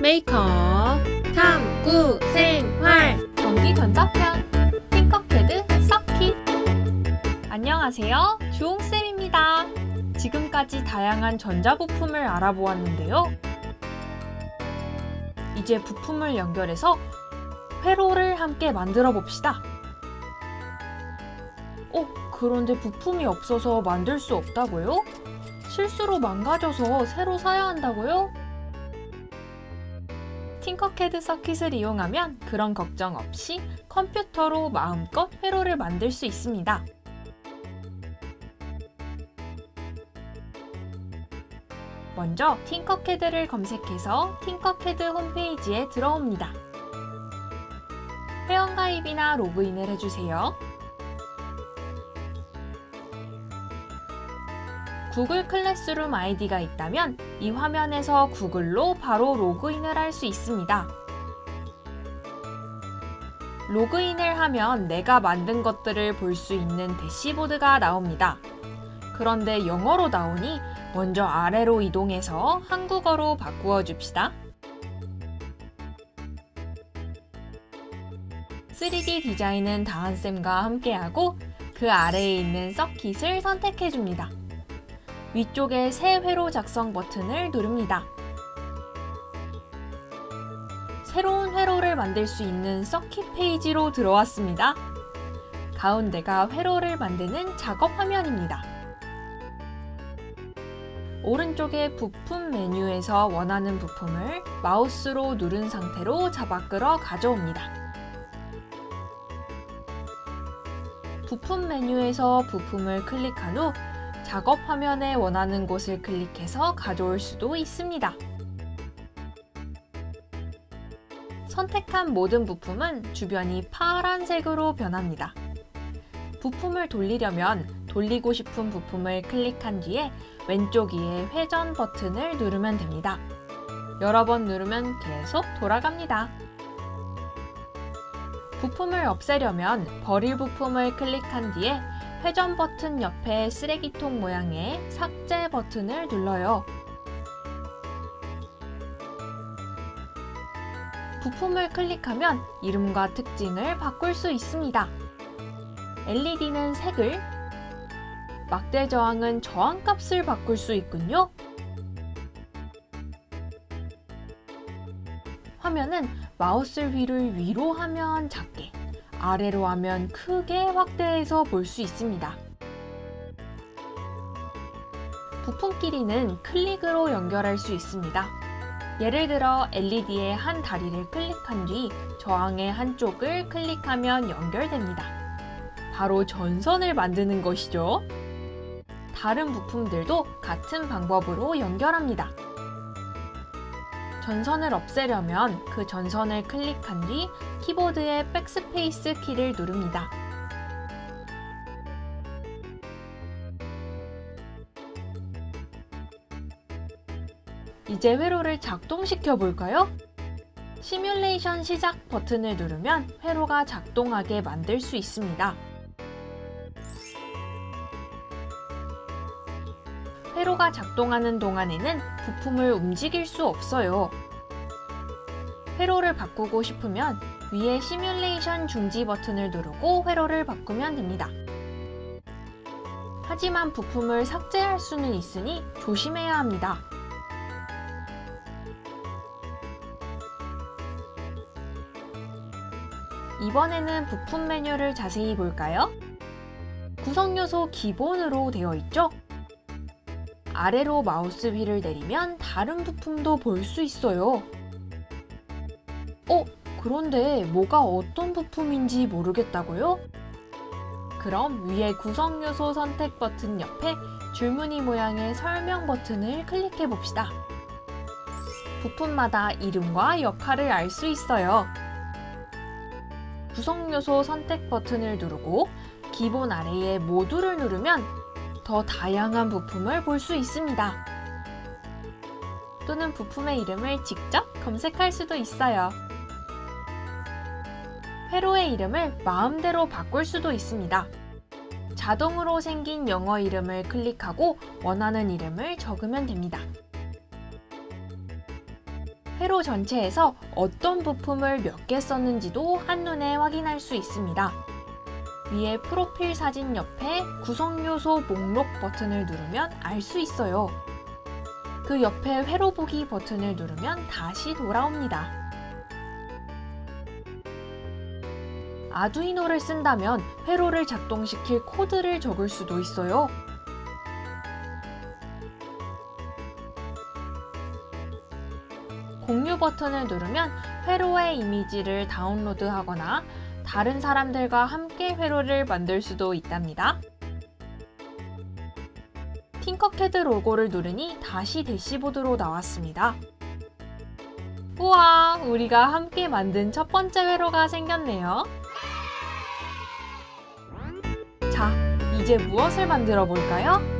메이크업 탐구 생활 전기 전자편 팅커패드 서킷 안녕하세요 주홍쌤입니다 지금까지 다양한 전자부품을 알아보았는데요 이제 부품을 연결해서 회로를 함께 만들어 봅시다 어? 그런데 부품이 없어서 만들 수 없다고요? 실수로 망가져서 새로 사야 한다고요? 팅커캐드 서킷을 이용하면 그런 걱정 없이 컴퓨터로 마음껏 회로를 만들 수 있습니다. 먼저 팅커캐드를 검색해서 팅커캐드 홈페이지에 들어옵니다. 회원가입이나 로그인을 해주세요. 구글 클래스룸 아이디가 있다면 이 화면에서 구글로 바로 로그인을 할 수 있습니다. 로그인을 하면 내가 만든 것들을 볼 수 있는 대시보드가 나옵니다. 그런데 영어로 나오니 먼저 아래로 이동해서 한국어로 바꾸어 줍시다. 3D 디자인은 다한쌤과 함께하고 그 아래에 있는 서킷을 선택해 줍니다. 위쪽에 새 회로 작성 버튼을 누릅니다. 새로운 회로를 만들 수 있는 서킷 페이지로 들어왔습니다. 가운데가 회로를 만드는 작업 화면입니다. 오른쪽에 부품 메뉴에서 원하는 부품을 마우스로 누른 상태로 잡아 끌어 가져옵니다. 부품 메뉴에서 부품을 클릭한 후 작업 화면에 원하는 곳을 클릭해서 가져올 수도 있습니다. 선택한 모든 부품은 주변이 파란색으로 변합니다. 부품을 돌리려면 돌리고 싶은 부품을 클릭한 뒤에 왼쪽 위에 회전 버튼을 누르면 됩니다. 여러 번 누르면 계속 돌아갑니다. 부품을 없애려면 버릴 부품을 클릭한 뒤에 회전 버튼 옆에 쓰레기통 모양의 삭제 버튼을 눌러요. 부품을 클릭하면 이름과 특징을 바꿀 수 있습니다. LED는 색을, 막대 저항은 저항값을 바꿀 수 있군요. 화면은 마우스 휠을 위로 하면 작게, 아래로 하면 크게 확대해서 볼 수 있습니다. 부품 끼리는 클릭으로 연결할 수 있습니다. 예를 들어 LED의 한 다리를 클릭한 뒤 저항의 한쪽을 클릭하면 연결됩니다. 바로 전선을 만드는 것이죠. 다른 부품들도 같은 방법으로 연결합니다. 전선을 없애려면 그 전선을 클릭한 뒤 키보드의 백스페이스 키를 누릅니다. 이제 회로를 작동시켜 볼까요? 시뮬레이션 시작 버튼을 누르면 회로가 작동하게 만들 수 있습니다. 회로가 작동하는 동안에는 부품을 움직일 수 없어요. 회로를 바꾸고 싶으면 위에 시뮬레이션 중지 버튼을 누르고 회로를 바꾸면 됩니다. 하지만 부품을 삭제할 수는 있으니 조심해야 합니다. 이번에는 부품 메뉴를 자세히 볼까요? 구성 요소 기본으로 되어 있죠? 아래로 마우스 휠을 내리면 다른 부품도 볼 수 있어요. 어? 그런데 뭐가 어떤 부품인지 모르겠다고요? 그럼 위에 구성 요소 선택 버튼 옆에 줄무늬 모양의 설명 버튼을 클릭해 봅시다. 부품마다 이름과 역할을 알 수 있어요. 구성 요소 선택 버튼을 누르고 기본 아래에 모두를 누르면 더 다양한 부품을 볼 수 있습니다. 또는 부품의 이름을 직접 검색할 수도 있어요. 회로의 이름을 마음대로 바꿀 수도 있습니다. 자동으로 생긴 영어 이름을 클릭하고 원하는 이름을 적으면 됩니다. 회로 전체에서 어떤 부품을 몇 개 썼는지도 한눈에 확인할 수 있습니다. 위에 프로필 사진 옆에 구성 요소 목록 버튼을 누르면 알 수 있어요. 그 옆에 회로 보기 버튼을 누르면 다시 돌아옵니다. 아두이노를 쓴다면 회로를 작동시킬 코드를 적을 수도 있어요. 공유 버튼을 누르면 회로의 이미지를 다운로드하거나 다른 사람들과 함께 회로를 만들 수도 있답니다. 팅커캐드 로고를 누르니 다시 대시보드로 나왔습니다. 우와, 우리가 함께 만든 첫 번째 회로가 생겼네요. 자, 이제 무엇을 만들어 볼까요?